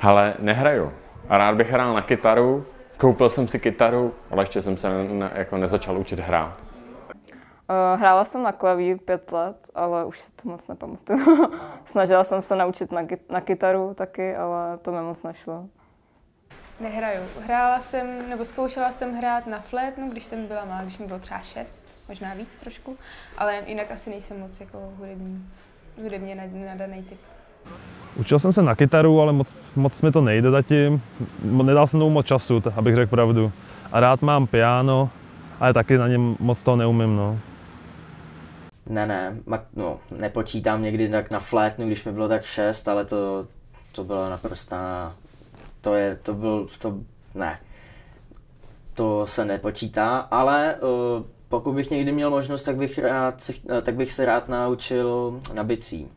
Ale nehraju. A rád bych hrál na kytaru. Koupil jsem si kytaru, ale ještě jsem se ne, jako nezačal učit hrát. Uh, hrála jsem na klavír pět let, ale už si to moc nepamatuju. Snažila jsem se naučit na, na kytaru taky, ale to mi moc nešlo. Nehraju. Hrála jsem, nebo zkoušela jsem hrát na flétnu, když jsem byla malá, když mi bylo třeba šest, možná víc trošku, ale jinak asi nejsem moc jako hudební, hudebně nadaný typ. Učil jsem se na kytaru, ale moc, moc mi to nejde zatím. Nedal jsem tomu moc času, abych řekl pravdu. A rád mám piano, ale taky na něm moc toho neumím. No. Ne, ne, no, nepočítám někdy tak na flétnu, když mi bylo tak šest, ale to, to bylo naprostá, to je, to byl, to, ne, to se nepočítá, ale uh, pokud bych někdy měl možnost, tak bych, rád, tak bych se rád naučil na bicí